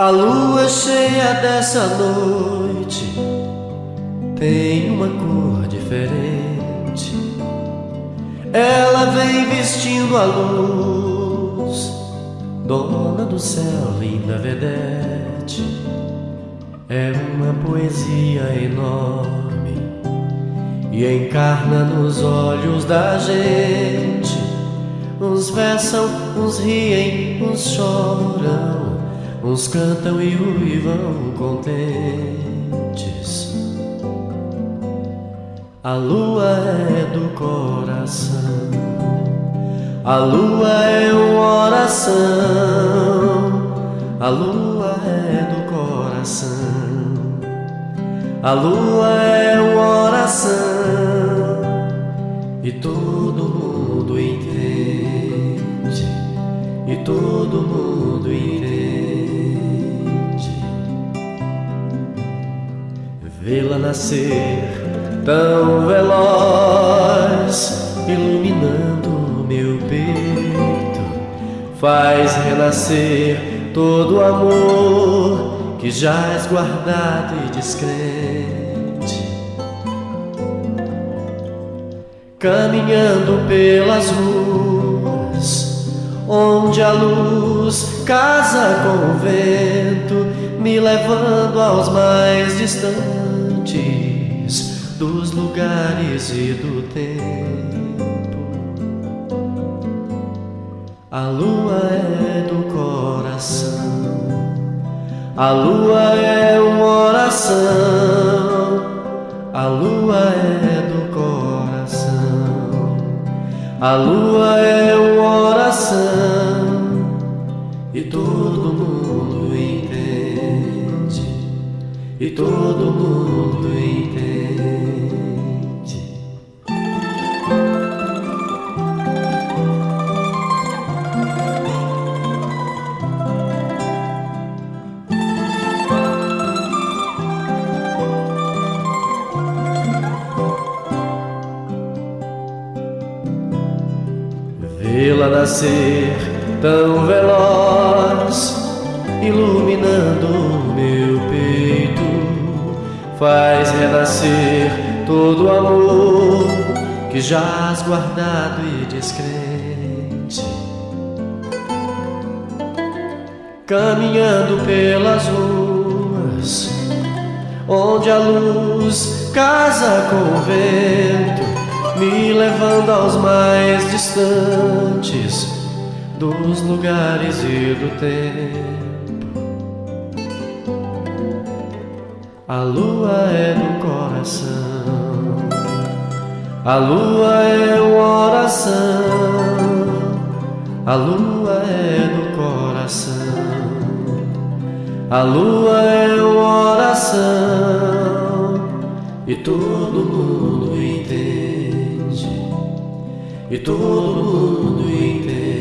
A lua cheia dessa noite tem uma cor diferente. Ela vem vestindo a luz, dona do céu, linda vedete. É uma poesia enorme e encarna nos olhos da gente. Uns versam, uns riem, uns choram Uns cantam e uivam contentes. A lua é do coração. A lua é uma oração. A lua é do coração. A lua é uma oração. E todo mundo entende. E todo mundo entende. Vê-la nascer tão veloz, iluminando meu peito, faz renascer todo o amor que já és guardado e descrente. Caminhando pelas ruas, onde a luz casa com o vento, me levando aos mais distantes dos lugares e do tempo. A lua é do coração, a lua é uma oração, a lua é do coração, a lua é uma oração e todo mundo entende, e todo mundo entende. Vê-la nascer tão veloz, iluminando meu peito, faz renascer todo o amor que jaz guardado e descrente. Caminhando pelas ruas, onde a luz casa com o vento me levando aos mais distantes dos lugares e do tempo. A lua é do coração, a lua é uma oração, a lua é do coração, a lua é uma oração. E todo mundo entende. E todo mundo entende.